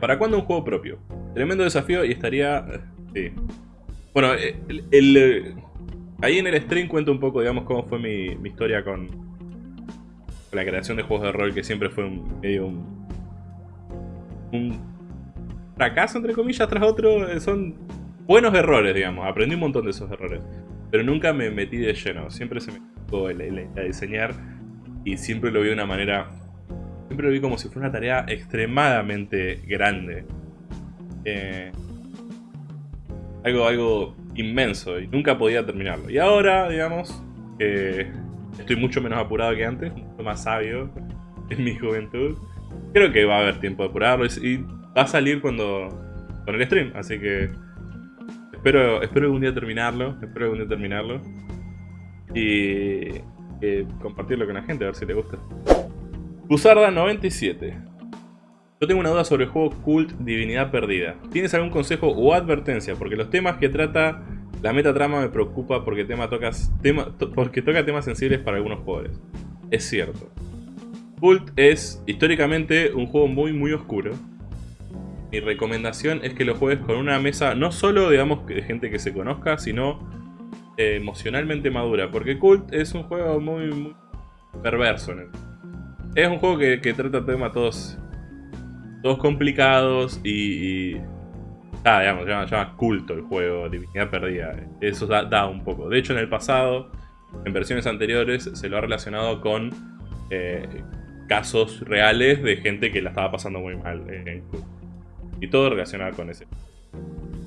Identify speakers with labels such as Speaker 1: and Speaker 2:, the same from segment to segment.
Speaker 1: ¿para cuándo un juego propio? Tremendo desafío y estaría... Sí. Bueno, eh, el, eh, ahí en el stream cuento un poco, digamos, cómo fue mi, historia con, la creación de juegos de rol, que siempre fue un, medio un, un fracaso, entre comillas, tras otro. Eh, son buenos errores, digamos. Aprendí un montón de esos errores. Pero nunca me metí de lleno. Siempre se me tocó el, diseñar y siempre lo vi de una manera... Siempre lo vi como si fuera una tarea extremadamente grande. Eh, algo, algo inmenso y nunca podía terminarlo. Y ahora, digamos, estoy mucho menos apurado que antes, mucho más sabio en mi juventud. Creo que va a haber tiempo de apurarlo y va a salir cuando con el stream, así que espero, espero algún día terminarlo, espero algún día terminarlo y compartirlo con la gente, a ver si te gusta. Buzarda 97 yo tengo una duda sobre el juego Cult Divinidad Perdida. ¿Tienes algún consejo o advertencia? Porque los temas que trata la metatrama me preocupa porque, tema tocas, tema, porque toca temas sensibles para algunos jugadores. Es cierto. Cult es históricamente un juego muy muy oscuro. Mi recomendación es que lo juegues con una mesa no solo digamos de gente que se conozca, sino eh, emocionalmente madura. Porque Cult es un juego muy, muy perverso. Es un juego que, trata temas todos todos complicados y... ah, digamos, se llama, culto el juego, Divinidad Perdida. Eso da, un poco. De hecho, en el pasado, en versiones anteriores, se lo ha relacionado con eh, casos reales de gente que la estaba pasando muy mal en culto. Y todo relacionado con ese.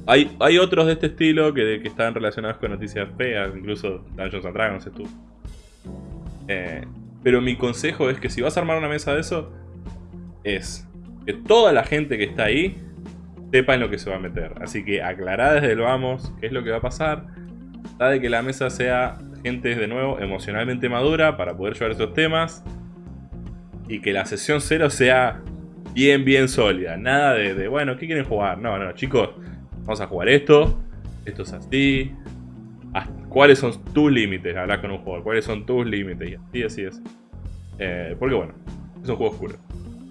Speaker 1: Hay, hay otros de este estilo que, que están relacionados con noticias feas, incluso Dungeons and Dragons estuvo. Eh, pero mi consejo es que si vas a armar una mesa de eso, es que toda la gente que está ahí sepa en lo que se va a meter. Así que aclará desde el vamos qué es lo que va a pasar. Da de que la mesa sea gente de nuevo emocionalmente madura para poder llevar esos temas. Y que la sesión cero sea bien, bien sólida. Nada de, bueno, ¿qué quieren jugar? No, no, chicos, vamos a jugar esto. Esto es así. ¿Cuáles son tus límites? Hablar con un jugador. ¿Cuáles son tus límites? Y así, así, así. Eh, porque bueno, es un juego oscuro.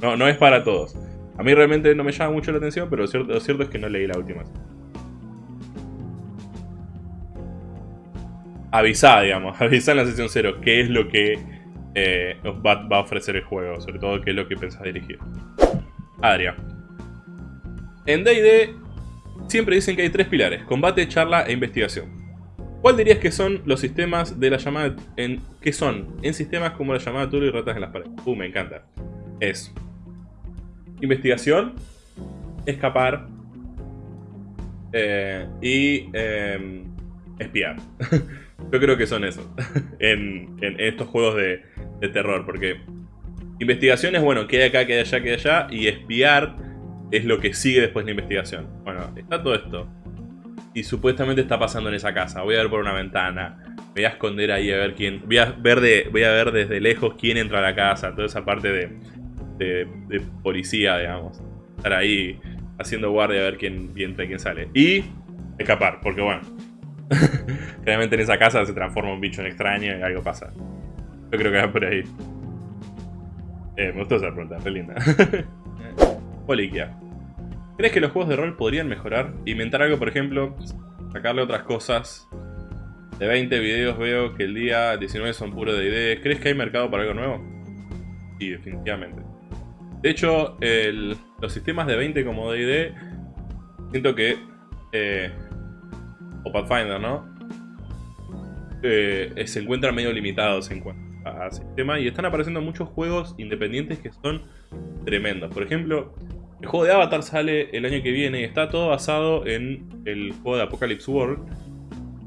Speaker 1: No, no es para todos. A mí realmente no me llama mucho la atención, pero lo cierto, es que no leí la última. Avisá, digamos, avisá en la sesión 0 qué es lo que eh, va, a ofrecer el juego, sobre todo qué es lo que pensás dirigir. Adria. En D&D siempre dicen que hay tres pilares, combate, charla e investigación. ¿Cuál dirías que son los sistemas de la llamada en qué son en sistemas como la llamada Tulu y ratas en las paredes? Uh, me encanta. Es investigación, escapar eh, y em, espiar. Yo creo que son esos en, estos juegos de, terror, porque investigación es, bueno, queda acá, queda allá, queda allá, y espiar es lo que sigue después de la investigación. Bueno, está todo esto. Y supuestamente está pasando en esa casa. Voy a ver por una ventana. Voy a esconder ahí a ver quién... Voy a ver, de, voy a ver desde lejos quién entra a la casa. Toda esa parte de de, policía, digamos. Estar ahí haciendo guardia a ver quién, entra y quién sale. Y escapar, porque bueno. Claramente en esa casa se transforma un bicho en extraño y algo pasa. Yo creo que va por ahí. Eh, me gustó esa pregunta, re linda. Poliquia. ¿Crees que los juegos de rol podrían mejorar? Inventar algo, por ejemplo, sacarle otras cosas. De 20 videos veo que el día 19 son puro de ideas. ¿Crees que hay mercado para algo nuevo? Sí, definitivamente. De hecho, los sistemas de 20 como D&D, siento que... Eh, o Pathfinder, ¿no? Eh, se encuentran medio limitados en cuanto a sistema y están apareciendo muchos juegos independientes que son tremendos. Por ejemplo, el juego de Avatar sale el año que viene y está todo basado en el juego de Apocalypse World,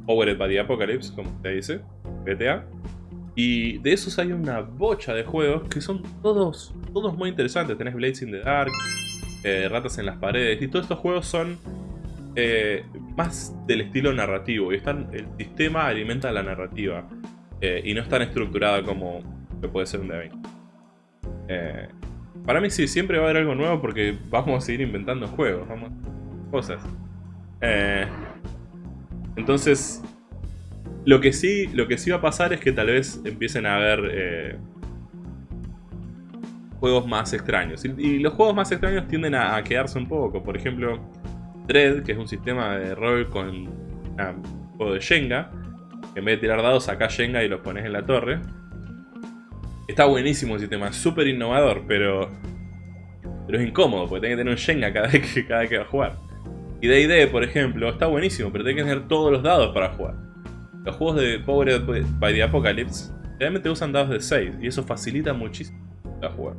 Speaker 1: Powered by the Apocalypse, como se dice, GTA. Y de esos hay una bocha de juegos que son todos, todos muy interesantes. Tenés Blades in the Dark, eh, Ratas en las Paredes, y todos estos juegos son eh, más del estilo narrativo. Y están, el sistema alimenta la narrativa. Eh, y no es tan estructurada como que puede ser un D20. Para mí sí, siempre va a haber algo nuevo porque vamos a seguir inventando juegos, vamos cosas. entonces, lo que sí, lo que sí va a pasar es que tal vez empiecen a haber... Eh, juegos más extraños. Y, los juegos más extraños tienden a, quedarse un poco. Por ejemplo, Dread, que es un sistema de rol con un juego de Shenga. en vez de tirar dados, sacás Shenga y los pones en la torre. Está buenísimo el sistema, súper innovador, pero, pero es incómodo, porque tenés que tener un Shenga cada vez que, cada que va a jugar. Y D&D, por ejemplo, está buenísimo, pero tenés que tener todos los dados para jugar. Los juegos de Powered by the Apocalypse realmente usan dados de 6, y eso facilita muchísimo la jugar.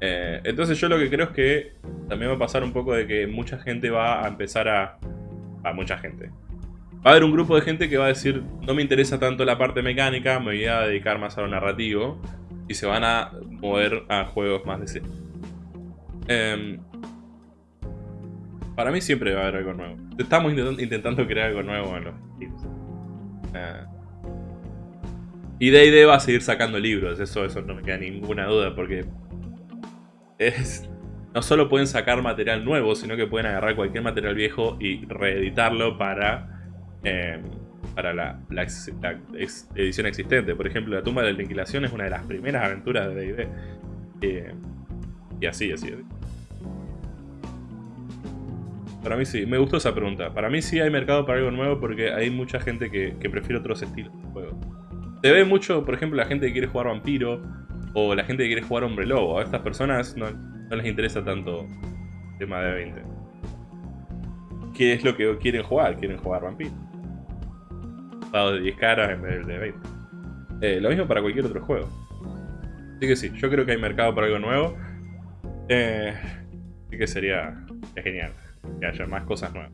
Speaker 1: Eh, entonces yo lo que creo es que también va a pasar un poco de que mucha gente va a empezar a... A mucha gente. Va a haber un grupo de gente que va a decir, no me interesa tanto la parte mecánica, me voy a dedicar más a lo narrativo. Y se van a mover a juegos más de C. Em, para mí siempre va a haber algo nuevo. Estamos intentando crear algo nuevo en los eh, y D&D va a seguir sacando libros, eso, eso no me queda ninguna duda, porque es, no solo pueden sacar material nuevo, sino que pueden agarrar cualquier material viejo y reeditarlo para, em, para la, edición existente. Por ejemplo, La tumba de la aniquilación es una de las primeras aventuras de D&D. Eh, y así, así. Para mí sí, me gustó esa pregunta. Para mí sí hay mercado para algo nuevo porque hay mucha gente que, prefiere otros estilos de juego. Se ve mucho, por ejemplo, la gente que quiere jugar vampiro o la gente que quiere jugar hombre lobo. A estas personas no, les interesa tanto el tema de 20. ¿Qué es lo que quieren jugar? Quieren jugar vampiro. De 10 caras en vez de 20. Eh, lo mismo para cualquier otro juego. Así que sí, yo creo que hay mercado para algo nuevo. Eh, así que sería genial que haya más cosas nuevas.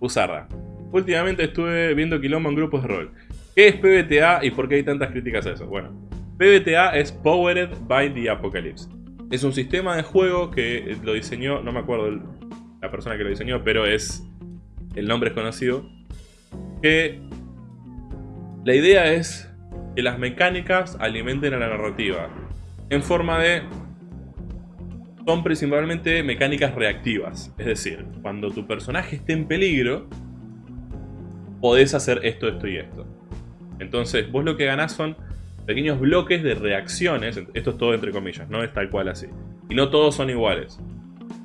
Speaker 1: Usarda. Últimamente estuve viendo quilombo en grupos de rol. ¿Qué es PBTA y por qué hay tantas críticas a eso? Bueno, PBTA es Powered by the Apocalypse. Es un sistema de juego que lo diseñó, no me acuerdo la persona que lo diseñó, pero es el nombre es conocido. Que la idea es que las mecánicas alimenten a la narrativa en forma de son principalmente mecánicas reactivas. Es decir, cuando tu personaje esté en peligro, podés hacer esto, esto y esto. Entonces, vos lo que ganás son pequeños bloques de reacciones. Esto es todo entre comillas, no es tal cual así. Y no todos son iguales.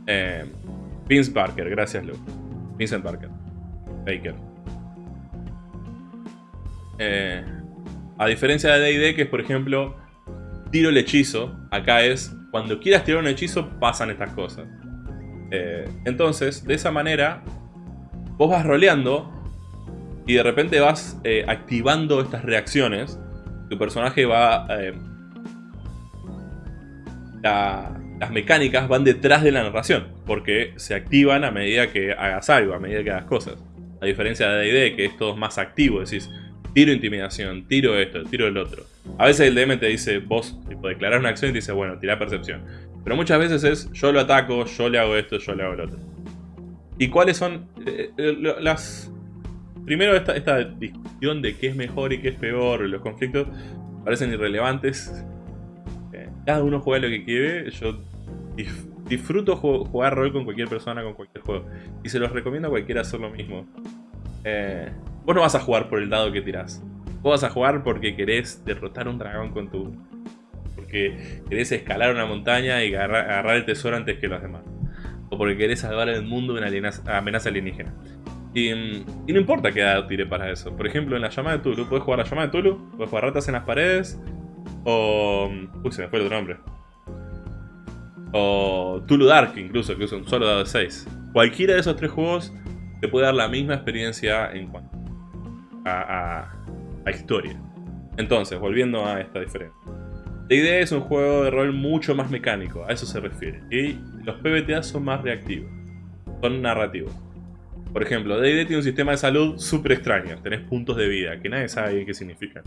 Speaker 1: Eh, Vince Parker, gracias Luke. Vincent Parker. Baker. Eh, a diferencia de D&D, que es por ejemplo, tiro el hechizo. Acá es, cuando quieras tirar un hechizo, pasan estas cosas. Eh, entonces, de esa manera, vos vas roleando y de repente vas eh, activando estas reacciones. Tu personaje va... Las mecánicas van detrás de la narración, porque se activan a medida que hagas algo, a medida que hagas cosas. A diferencia de D&D, que es todo más activo, decís, tiro intimidación, tiro esto, tiro el otro. A veces el DM te dice, vos, tipo, declarar una acción y te dice, bueno, tira percepción. Pero muchas veces es, yo lo ataco, yo le hago esto, yo le hago lo otro. ¿Y cuáles son eh, las Primero esta, esta discusión de qué es mejor y qué es peor, los conflictos parecen irrelevantes. Eh, cada uno juega lo que quiere, yo disfruto jugar rol con cualquier persona, con cualquier juego. Y se los recomiendo a cualquiera hacer lo mismo. Eh, vos no vas a jugar por el dado que tirás. Vos vas a jugar porque querés derrotar un dragón con tu... Porque querés escalar una montaña y agarrar, el tesoro antes que los demás. O porque querés salvar el mundo de una amenaza alienígena. Y, no importa qué edad tire para eso. Por ejemplo, en la llamada de Tulu, puedes jugar la llamada de Tulu, puedes jugar ratas en las paredes, o... Uy, se me fue el otro nombre. O Tulu Dark, incluso, que usa un solo dado de 6. Cualquiera de esos tres juegos te puede dar la misma experiencia en cuanto a, a, historia. Entonces, volviendo a esta diferencia. La idea es un juego de rol mucho más mecánico, a eso se refiere. Y los PBTA son más reactivos, son narrativos. Por ejemplo, D&D tiene un sistema de salud súper extraño. Tenés puntos de vida, que nadie sabe qué significan.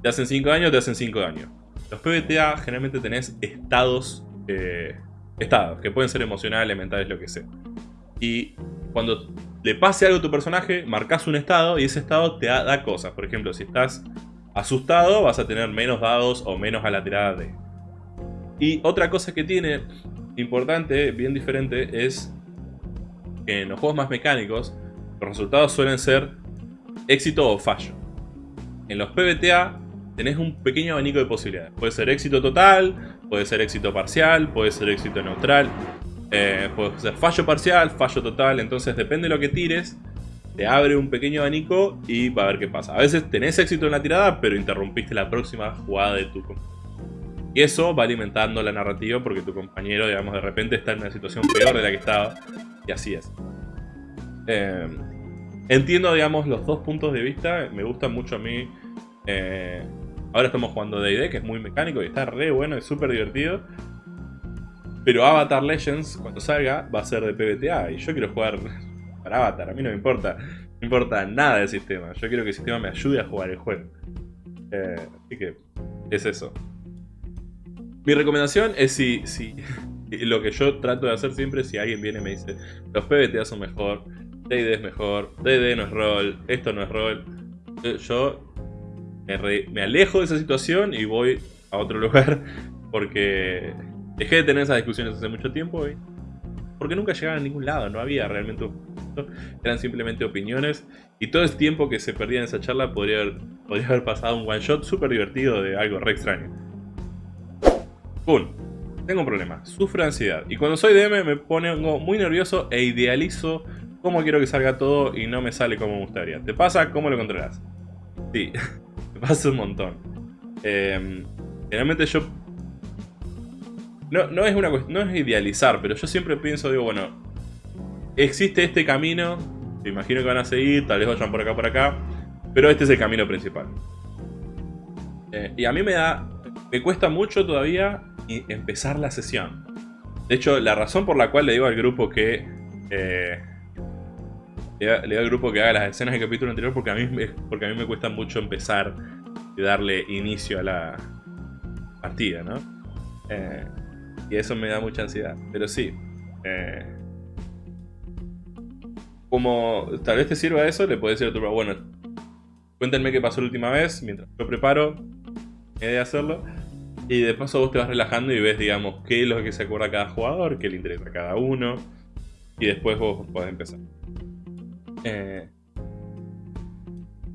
Speaker 1: Te hacen 5 años, te hacen 5 años. Los PBTA generalmente tenés estados, eh, estados, que pueden ser emocionales, mentales, lo que sea. Y cuando le pase algo a tu personaje, marcas un estado y ese estado te da, cosas. Por ejemplo, si estás asustado, vas a tener menos dados o menos a la tirada de... Y otra cosa que tiene importante, bien diferente, es que en los juegos más mecánicos los resultados suelen ser éxito o fallo. En los PBTA tenés un pequeño abanico de posibilidades. Puede ser éxito total, puede ser éxito parcial, puede ser éxito neutral, eh, puede ser fallo parcial, fallo total. Entonces depende de lo que tires, te abre un pequeño abanico y va a ver qué pasa. A veces tenés éxito en la tirada, pero interrumpiste la próxima jugada de tu compañero. Y eso va alimentando la narrativa porque tu compañero, digamos, de repente está en una situación peor de la que estaba. Y así es. Eh, entiendo, digamos, los dos puntos de vista. Me gusta mucho a mí. Eh, ahora estamos jugando D&D, que es muy mecánico y está re bueno, es súper divertido. Pero Avatar Legends, cuando salga, va a ser de PBTA. Y yo quiero jugar para Avatar. A mí no me importa. No me importa nada del sistema. Yo quiero que el sistema me ayude a jugar el juego. Eh, así que es eso. Mi recomendación es si, si lo que yo trato de hacer siempre si alguien viene y me dice los PBTA son mejor, D&D es mejor, D&D no es rol, esto no es rol. Eh, yo me, alejo de esa situación y voy a otro lugar porque dejé de tener esas discusiones hace mucho tiempo y porque nunca llegaban a ningún lado, no había realmente eran simplemente opiniones y todo ese tiempo que se perdía en esa charla podría haber, podría haber pasado un one shot súper divertido de algo re extraño. ¡Pum! Tengo un problema, sufro ansiedad y cuando soy DM me pongo muy nervioso e idealizo cómo quiero que salga todo y no me sale como me gustaría. ¿Te pasa? ¿Cómo lo controlas? Sí, me pasa un montón. Eh, generalmente yo... No, no, es una no es idealizar, pero yo siempre pienso, digo, bueno, existe este camino, me imagino que van a seguir, tal vez vayan por acá, por acá, pero este es el camino principal. Eh, y a mí me da, me cuesta mucho todavía empezar la sesión. De hecho, la razón por la cual le digo al grupo que... Eh, le, digo al grupo que haga las escenas del capítulo anterior porque a mí, porque a mí me cuesta mucho empezar y darle inicio a la partida, ¿no? Eh, y eso me da mucha ansiedad. Pero sí. Eh, como tal vez te sirva eso, le puedes decir a tu bueno, cuéntenme qué pasó la última vez mientras yo preparo idea de hacerlo. Y de paso vos te vas relajando y ves, digamos, qué es lo que se acuerda cada jugador, qué le interesa a cada uno. Y después vos podés empezar. Eh,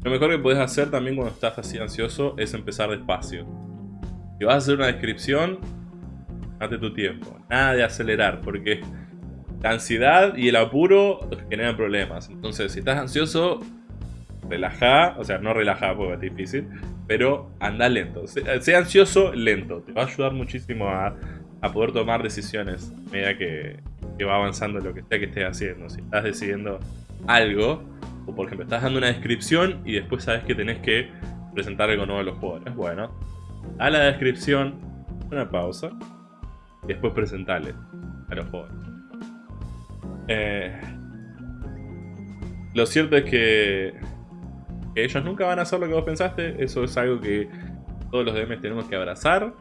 Speaker 1: lo mejor que puedes hacer también cuando estás así ansioso es empezar despacio. Si vas a hacer una descripción, date tu tiempo. Nada de acelerar, porque la ansiedad y el apuro generan problemas. Entonces, si estás ansioso, relaja, o sea, no relaja porque es difícil, pero anda lento. Sea ansioso, lento. Te va a ayudar muchísimo a, poder tomar decisiones a medida que, que, va avanzando lo que sea que estés haciendo. Si estás decidiendo algo, o por ejemplo, estás dando una descripción y después sabes que tenés que presentar algo nuevo a los jugadores. Bueno, a la descripción, una pausa, después presentarle a los jugadores. Eh, lo cierto es que ellos nunca van a hacer lo que vos pensaste. Eso es algo que todos los DMs tenemos que abrazar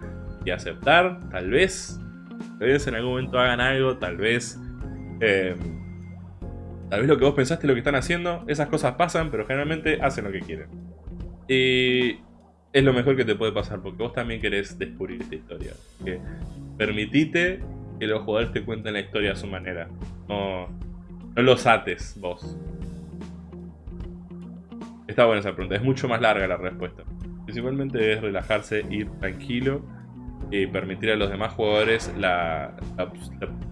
Speaker 1: y aceptar. Tal vez, tal vez en algún momento hagan algo, tal vez... Eh, tal vez lo que vos pensaste lo que están haciendo. Esas cosas pasan, pero generalmente hacen lo que quieren. Y es lo mejor que te puede pasar, porque vos también querés descubrir esta historia. Que permitite que los jugadores te cuenten la historia a su manera. No, no los ates vos. Está buena esa pregunta, es mucho más larga la respuesta. Principalmente es relajarse, ir tranquilo y permitir a los demás jugadores la,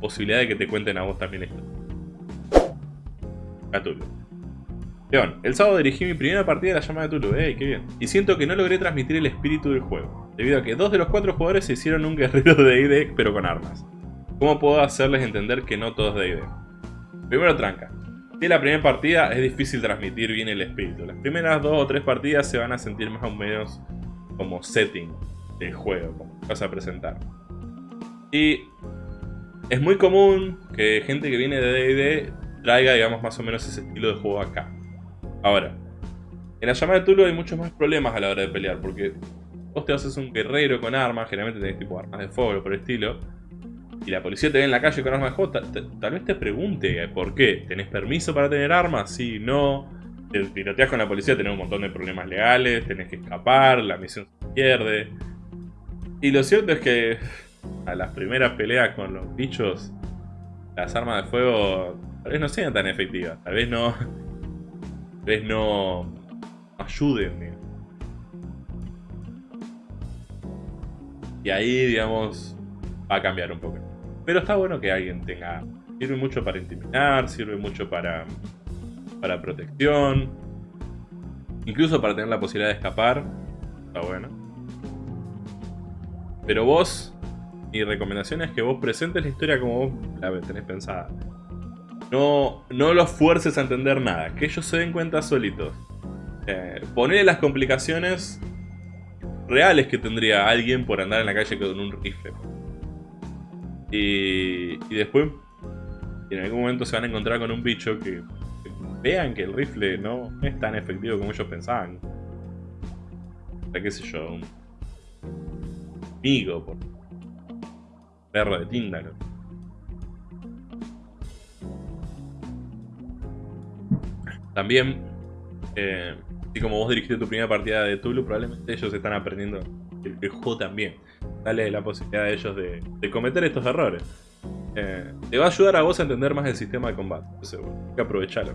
Speaker 1: posibilidad de que te cuenten a vos también esto. Cthulhu. León, el sábado dirigí mi primera partida de la llamada de Tulu, ¡ey, qué bien! Y siento que no logré transmitir el espíritu del juego, debido a que dos de los cuatro jugadores se hicieron un guerrero de D&D pero con armas. ¿Cómo puedo hacerles entender que no todo es D&D? Primero tranca, si la primera partida es difícil transmitir bien el espíritu. Las primeras dos o tres partidas se van a sentir más o menos como setting del juego, como vas a presentar. Y es muy común que gente que viene de D&D traiga, digamos, más o menos ese estilo de juego acá. Ahora, en la llamada de Tulu hay muchos más problemas a la hora de pelear, porque vos te haces un guerrero con armas, generalmente tenés tipo armas de fuego por el estilo, y la policía te ve en la calle con armas de fuego, tal, vez te pregunte por qué. ¿Tenés permiso para tener armas? Sí, no. Te tiroteas con la policía, tenés un montón de problemas legales, tenés que escapar, la misión se pierde. Y lo cierto es que a las primeras peleas con los bichos, las armas de fuego tal vez no sean tan efectivas, tal vez no... Vez no ayuden. y ahí, digamos, va a cambiar un poco. Pero está bueno que alguien tenga... Sirve mucho para intimidar, sirve mucho para, para protección. Incluso para tener la posibilidad de escapar. Está bueno. Pero vos, mi recomendación es que vos presentes la historia como vos la tenés pensada. No, no los fuerces a entender nada, que ellos se den cuenta solitos. Eh, ponele las complicaciones reales que tendría alguien por andar en la calle con un rifle. Y, y después, en algún momento se van a encontrar con un bicho que, vean que el rifle no es tan efectivo como ellos pensaban. O sea, qué sé yo, un amigo, por perro de Tinder. También, eh, así como vos dirigiste tu primera partida de Tulu, probablemente ellos están aprendiendo el, juego también. Dale la posibilidad a ellos de, cometer estos errores. Eh, te va a ayudar a vos a entender más el sistema de combate, seguro. Hay que aprovecharlo.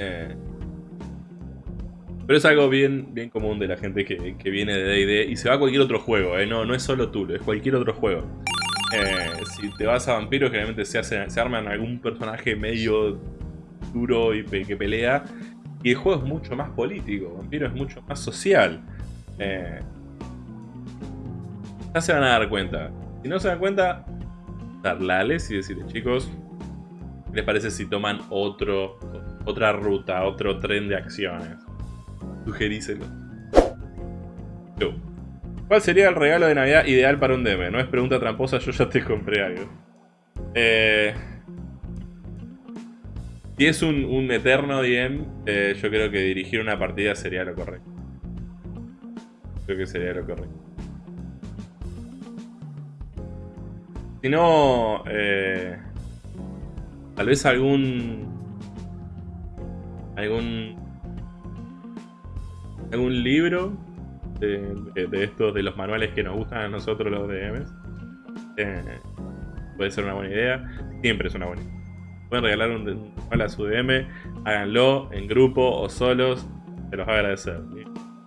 Speaker 1: Eh, pero es algo bien, bien común de la gente que, viene de D&D y se va a cualquier otro juego, ¿eh? no, no es solo Tulu, es cualquier otro juego. Si te vas a vampiros, generalmente se, hace, se arman algún personaje medio duro y que pelea. Y el juego es mucho más político, Vampiro es mucho más social. Eh, ya se van a dar cuenta. Si no se dan cuenta, darles y decirles, chicos, ¿qué les parece si toman otro, otra ruta, otro tren de acciones? Sugeríselo. ¿Cuál sería el regalo de Navidad ideal para un DM? No es pregunta tramposa, yo ya te compré algo. Eh, si es un, eterno DM, eh, yo creo que dirigir una partida sería lo correcto. Creo que sería lo correcto. Si no, eh, tal vez algún... Algún... Algún libro de, estos, de los manuales que nos gustan a nosotros los DMs. Eh, puede ser una buena idea. Siempre es una buena idea. Pueden regalar un, manual a su DM, háganlo en grupo o solos, se los va a agradecer.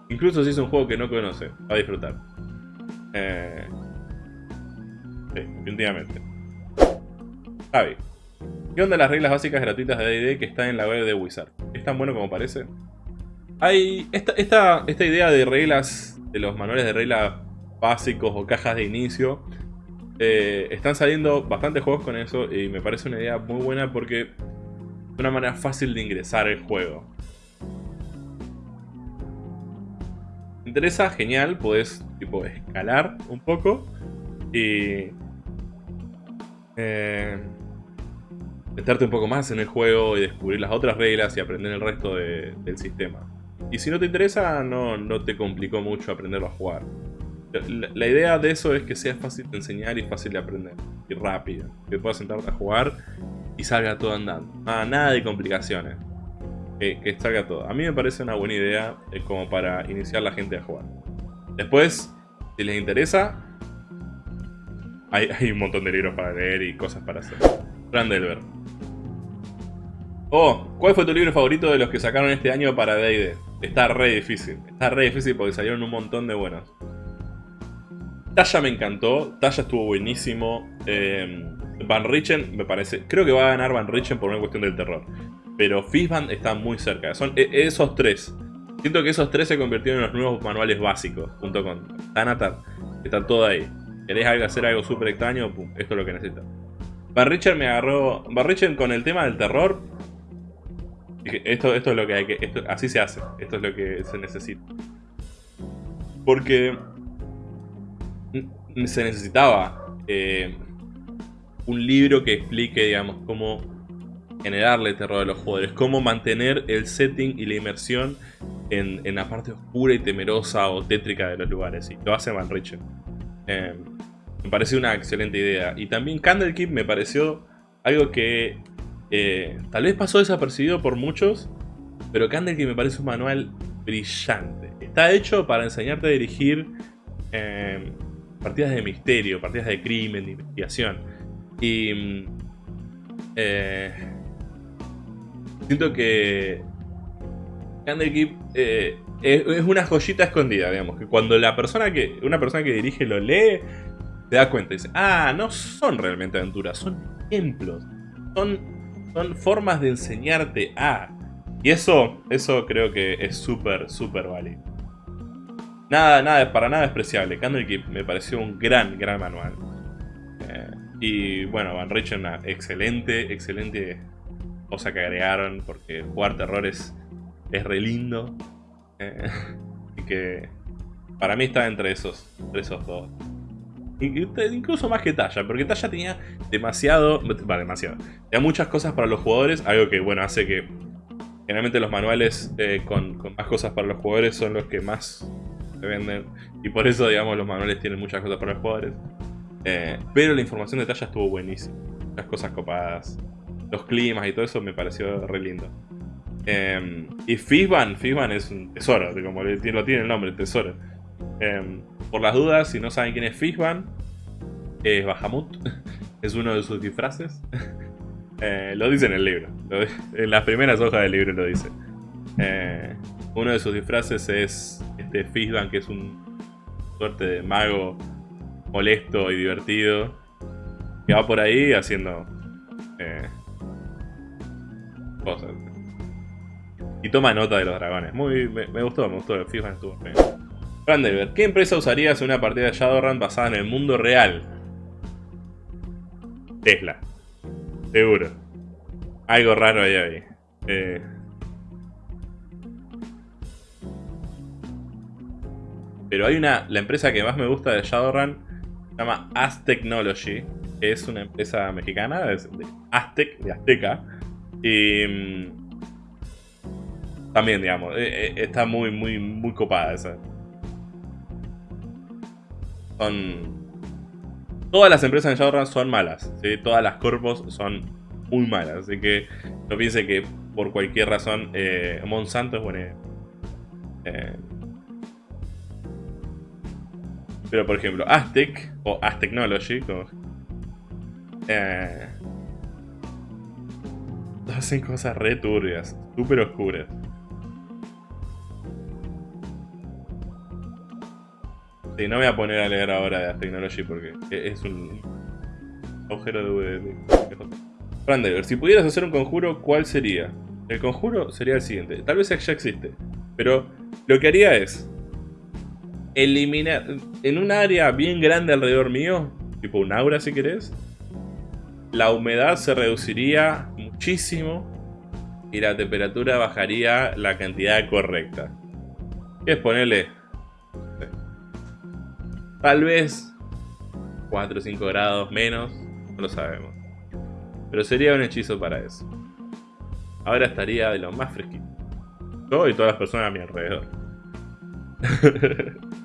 Speaker 1: Incluso si es un juego que no conoce, va a disfrutar. Eh, sí, definitivamente. Javi, ¿qué onda las reglas básicas gratuitas de D&D que están en la web de Wizard? ¿Es tan bueno como parece? Hay esta, esta, esta idea de reglas, de los manuales de reglas básicos o cajas de inicio, eh, están saliendo bastantes juegos con eso y me parece una idea muy buena porque es una manera fácil de ingresar el juego. ¿Te interesa? Genial, puedes tipo escalar un poco y eh, meterte un poco más en el juego y descubrir las otras reglas y aprender el resto del sistema. Y si no te interesa, no, no te complicó mucho aprenderlo a jugar. La, idea de eso es que sea fácil de enseñar y fácil de aprender. Y rápido. Que puedas sentarte a jugar y salga todo andando. nada de complicaciones. Que, salga todo. A mí me parece una buena idea eh, como para iniciar la gente a jugar. Después, si les interesa, hay, hay un montón de libros para leer y cosas para hacer. Randelver. Oh, ¿cuál fue tu libro favorito de los que sacaron este año para D&D? Está re difícil. Está re difícil porque salieron un montón de buenos. Talla me encantó. Talla estuvo buenísimo. Em, Van Richen me parece... Creo que va a ganar Van Richen por una cuestión del terror. Pero Fishband está muy cerca. Son e, esos tres. Siento que esos tres se convirtieron en los nuevos manuales básicos. Junto con Thanatar. Está todo ahí. ¿Querés hacer algo súper extraño? esto es lo que necesitas. Van Richen me agarró... Van Richen con el tema del terror esto, esto es lo que hay que... Así se hace. Esto es lo que se necesita. Porque se necesitaba eh, un libro que explique, digamos, cómo generarle terror a los jugadores, cómo mantener el setting y la inmersión en, la parte oscura y temerosa o tétrica de los lugares. Y lo hace Van. Eh, me pareció una excelente idea. Y también Candlekeep me pareció algo que eh, tal vez pasó desapercibido por muchos, pero que me parece un manual brillante. Está hecho para enseñarte a dirigir partidas de misterio, partidas de crimen, de investigación. Y mm, eh, siento que Candlekeep eh, es, una joyita escondida, digamos. Que cuando la persona que, una persona que dirige lo lee, se da cuenta y dice, ah, no son realmente aventuras, son ejemplos. Son, son formas de enseñarte a... Y eso, eso creo que es súper, súper válido. Nada, nada, para nada despreciable. Candlekeep me pareció un gran, gran manual. Eh, y bueno, Van Richten una excelente, excelente cosa que agregaron, porque jugar terror es, es re lindo. Eh, y que para mí está entre esos, entre esos dos. Incluso más que Talla, porque Talla tenía demasiado, vale, demasiado, tenía muchas cosas para los jugadores, algo que, bueno, hace que generalmente los manuales eh, con, más cosas para los jugadores son los que más se venden, y por eso, digamos, los manuales tienen muchas cosas para los jugadores. Eh, pero la información de Talla estuvo buenísima, las cosas copadas, los climas y todo eso me pareció re lindo. Em, y Fizban, Fizban es un tesoro, como lo tiene el nombre, tesoro. Em, por las dudas, si no saben quién es Fizban, es Bahamut, es uno de sus disfraces. Eh, lo dice en el libro, en las primeras hojas del libro lo dice. Eh, uno de sus disfraces es este Fizban, que es un suerte de mago molesto y divertido, que va por ahí haciendo eh, cosas. Y toma nota de los dragones. Muy, me, gustó, me gustó. Fizban estuvo bien. Brandelberg, ¿qué empresa usarías en una partida de Shadowrun basada en el mundo real? Tesla. Seguro. Algo raro ahí ahí. Eh. Pero hay una... La empresa que más me gusta de Shadowrun se llama Az Technology. Es una empresa mexicana, de Aztec, de Azteca. Y... Mm, también, digamos, eh, eh, está muy, muy, muy copada esa. Son... Todas las empresas en Shadowrun son malas. Todas las corpos son muy malas, así que no piense que por cualquier razón eh, Monsanto es bueno. Eh, pero por ejemplo, Aztec o Aztechnology, como, eh, hacen cosas re turbias, súper oscuras. Sí, no voy a poner a leer ahora de Technology porque es un agujero de... Brandever, si pudieras hacer un conjuro, ¿cuál sería? El conjuro sería el siguiente. Tal vez ya existe, pero lo que haría es eliminar en un área bien grande alrededor mío, tipo un aura si querés, la humedad se reduciría muchísimo y la temperatura bajaría la cantidad correcta. es ponerle Tal vez 4 o 5 grados menos, no lo sabemos. Pero sería un hechizo para eso. Ahora estaría de lo más fresquito. Yo y todas las personas a mi alrededor.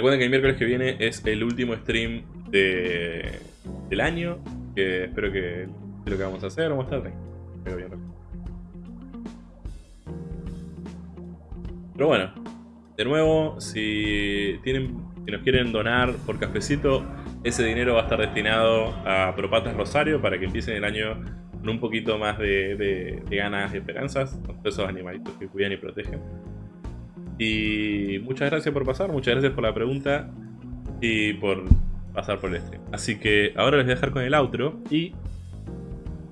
Speaker 1: Recuerden que el miércoles que viene es el último stream de, del año. Que espero que lo que vamos a hacer. Vamos a estar bien. Pero bueno, de nuevo, si, tienen, si nos quieren donar por cafecito, ese dinero va a estar destinado a Propatas Rosario para que empiecen el año con un poquito más de, ganas y esperanzas, esos animalitos que cuidan y protegen. Y muchas gracias por pasar, muchas gracias por la pregunta y por pasar por el stream. Así que ahora les voy a dejar con el outro y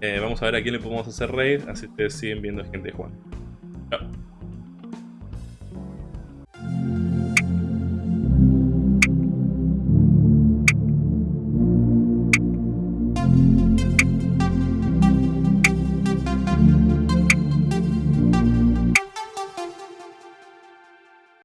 Speaker 1: eh, vamos a ver a quién le podemos hacer raid, así ustedes siguen viendo gente jugando. Chao.